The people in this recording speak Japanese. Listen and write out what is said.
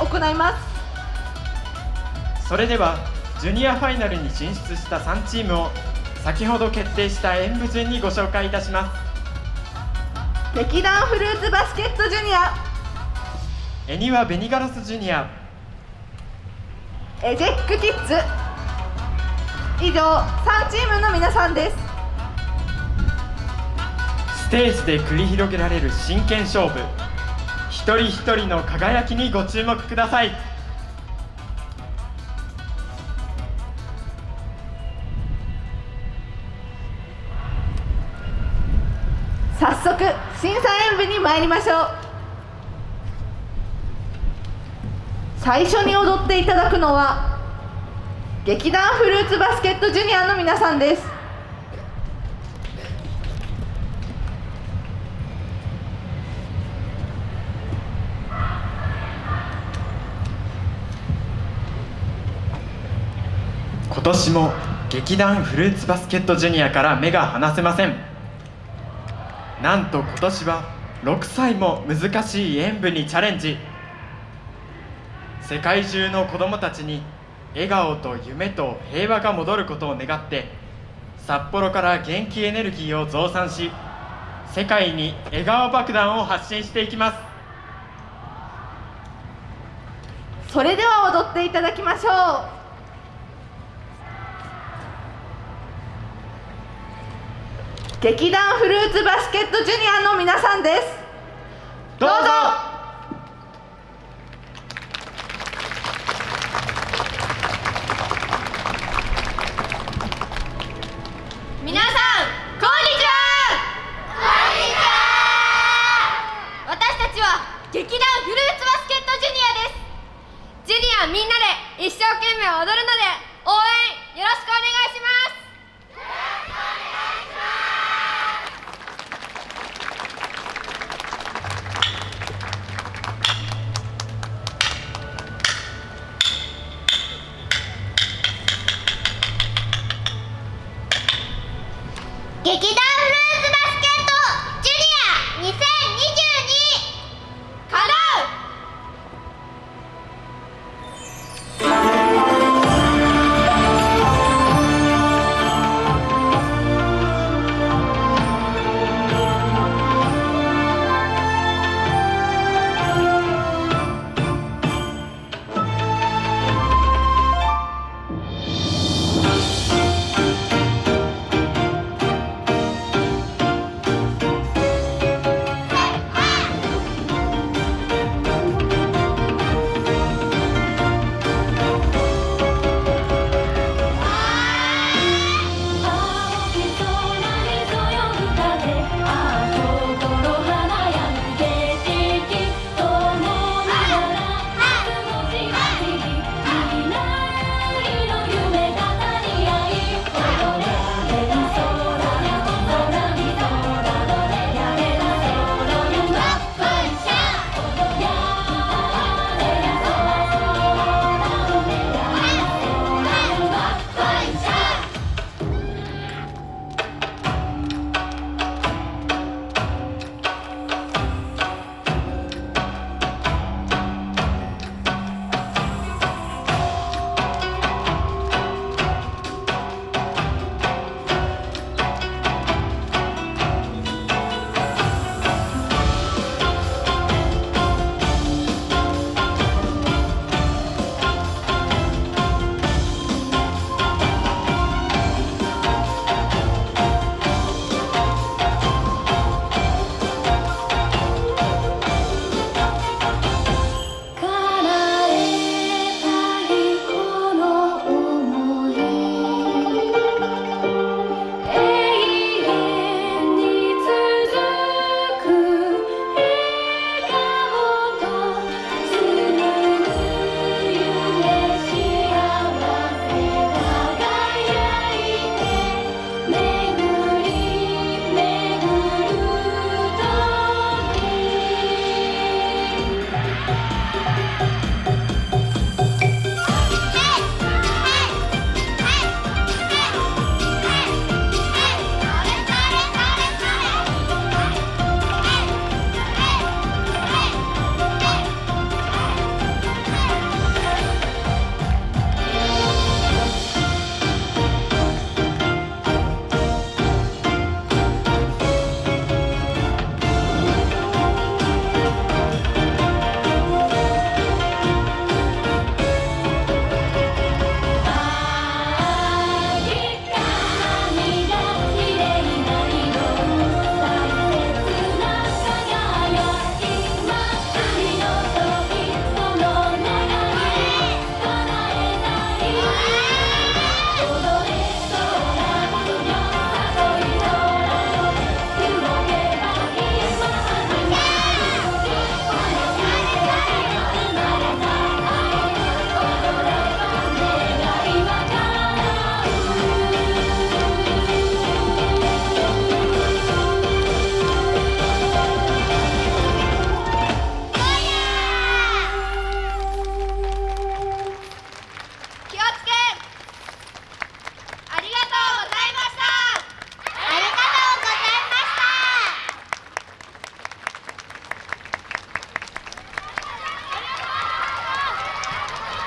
行います。それではジュニアファイナルに進出した3チームを先ほど決定した演舞順にご紹介いたします。劇団フルーツバスケットジュニア。エニワベニガラスジュニア。エジェックキッズ。以上3チームの皆さんです。ステージで繰り広げられる真剣勝負一人一人の輝きにご注目ください。早速審査演舞に参りましょう。最初に踊っていただくのは劇団フルーツバスケットジュニアの皆さんです。今年も劇団フルーツバスケットジュニアから目が離せません。なんと今年は6歳も難しい演舞にチャレンジ。世界中の子どもたちに笑顔と夢と平和が戻ることを願って札幌から元気エネルギーを増産し世界に笑顔爆弾を発信していきます。それでは踊っていただきましょう。劇団フルーツバスケットジュニアの皆さんです。どうぞ。皆さんこんにちは。こんにちは。私たちは劇団フルーツバスケットジュニアです。ジュニアみんなで一生懸命踊るので応援よろしくお願いします劇団